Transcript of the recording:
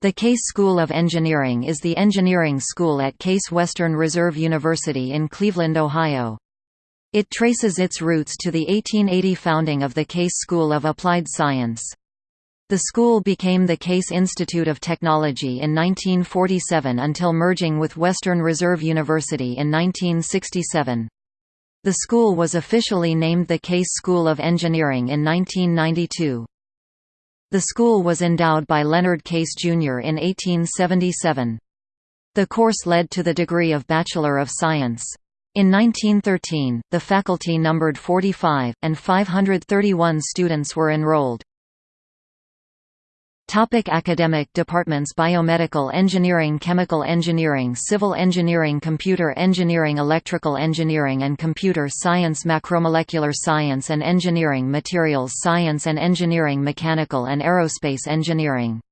The Case School of Engineering is the engineering school at Case Western Reserve University in Cleveland, Ohio. It traces its roots to the 1880 founding of the Case School of Applied Science. The school became the Case Institute of Technology in 1947 until merging with Western Reserve University in 1967. The school was officially named the Case School of Engineering in 1992. The school was endowed by Leonard Case, Jr. in 1877. The course led to the degree of Bachelor of Science. In 1913, the faculty numbered 45, and 531 students were enrolled. Topic academic departments Biomedical engineering Chemical engineering Civil engineering Computer engineering Electrical engineering and computer science. Macromolecular science and engineering Materials science and engineering Mechanical and aerospace engineering